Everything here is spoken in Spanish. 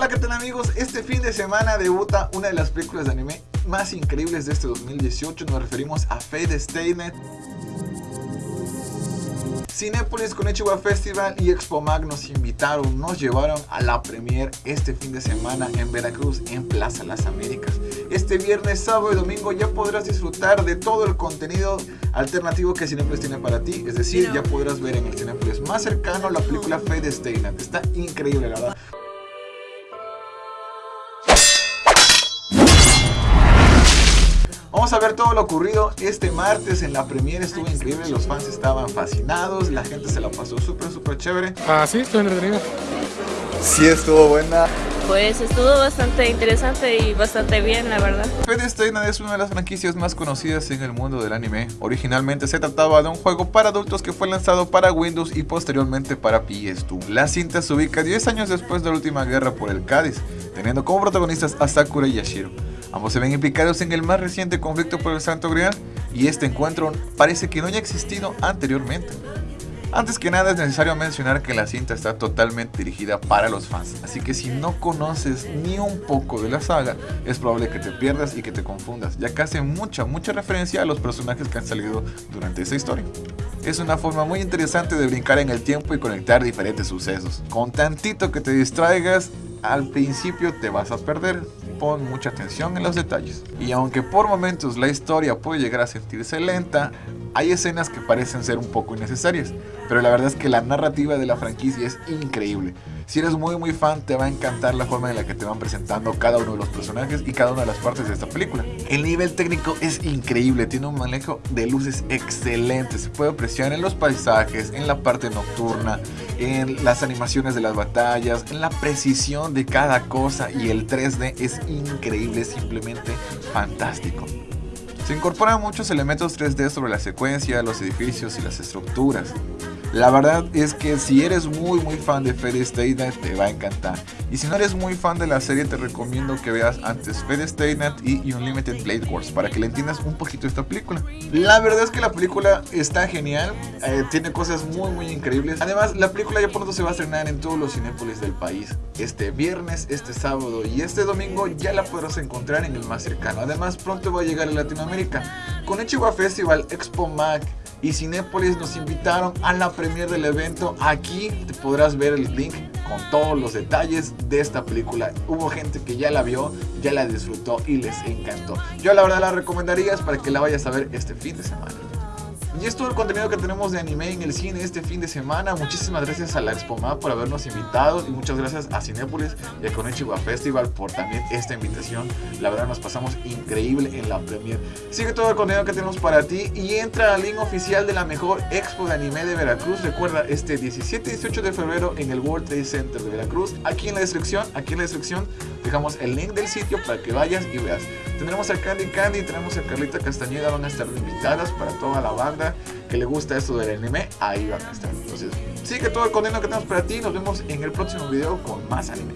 Hola, ¿qué tal amigos? Este fin de semana debuta una de las películas de anime más increíbles de este 2018. Nos referimos a Fate Night. Cinepolis con Ichiwa Festival y Expo Mag nos invitaron, nos llevaron a la premier este fin de semana en Veracruz, en Plaza Las Américas. Este viernes, sábado y domingo ya podrás disfrutar de todo el contenido alternativo que Cinepolis tiene para ti. Es decir, ya podrás ver en el Cinepolis más cercano la película Fate Stay Night. Está increíble, la verdad. Vamos a ver todo lo ocurrido este martes en la premiere, estuvo increíble, los fans estaban fascinados, la gente se la pasó súper, súper chévere. Ah, sí, estuvo entretenido. Sí, estuvo buena. Pues estuvo bastante interesante y bastante bien, la verdad. Fate Stay Night es una de las franquicias más conocidas en el mundo del anime. Originalmente se trataba de un juego para adultos que fue lanzado para Windows y posteriormente para PS2. La cinta se ubica 10 años después de la última guerra por el Cádiz, teniendo como protagonistas a Sakura y Yashiro. Ambos se ven implicados en el más reciente conflicto por el Santo Grial y este encuentro parece que no haya existido anteriormente. Antes que nada es necesario mencionar que la cinta está totalmente dirigida para los fans, así que si no conoces ni un poco de la saga, es probable que te pierdas y que te confundas, ya que hace mucha, mucha referencia a los personajes que han salido durante esa historia. Es una forma muy interesante de brincar en el tiempo y conectar diferentes sucesos. Con tantito que te distraigas, al principio te vas a perder, pon mucha atención en los detalles. Y aunque por momentos la historia puede llegar a sentirse lenta, hay escenas que parecen ser un poco innecesarias, pero la verdad es que la narrativa de la franquicia es increíble. Si eres muy muy fan te va a encantar la forma en la que te van presentando cada uno de los personajes y cada una de las partes de esta película. El nivel técnico es increíble, tiene un manejo de luces excelente, se puede apreciar en los paisajes, en la parte nocturna, en las animaciones de las batallas, en la precisión de cada cosa y el 3D es increíble, simplemente fantástico. Se incorporan muchos elementos 3D sobre la secuencia, los edificios y las estructuras. La verdad es que si eres muy muy fan de Fate Stay Night te va a encantar. Y si no eres muy fan de la serie te recomiendo que veas antes Fate Stay Night y Unlimited Blade Wars para que le entiendas un poquito esta película. La verdad es que la película está genial, eh, tiene cosas muy muy increíbles. Además la película ya pronto se va a estrenar en todos los cinépolis del país. Este viernes, este sábado y este domingo ya la podrás encontrar en el más cercano. Además pronto va a llegar a Latinoamérica. Con Echiwa Festival, Expo Mac y Cinépolis nos invitaron a la premier del evento. Aquí te podrás ver el link con todos los detalles de esta película. Hubo gente que ya la vio, ya la disfrutó y les encantó. Yo la verdad la recomendaría para que la vayas a ver este fin de semana. Y es todo el contenido que tenemos de anime en el cine este fin de semana. Muchísimas gracias a la Expoma por habernos invitado y muchas gracias a Cinépolis y a Konichiwa Festival por también esta invitación. La verdad nos pasamos increíble en la premier. Sigue todo el contenido que tenemos para ti y entra al link oficial de la mejor expo de anime de Veracruz. Recuerda, este 17 y 18 de febrero en el World Trade Center de Veracruz. Aquí en la descripción, aquí en la descripción dejamos el link del sitio para que vayas y veas. Tendremos a Candy Candy, tenemos a Carlita Castañeda, van a estar invitadas para toda la que le gusta esto del anime, ahí van a estar. Entonces, sigue todo el contenido que tenemos para ti. Nos vemos en el próximo video con más anime.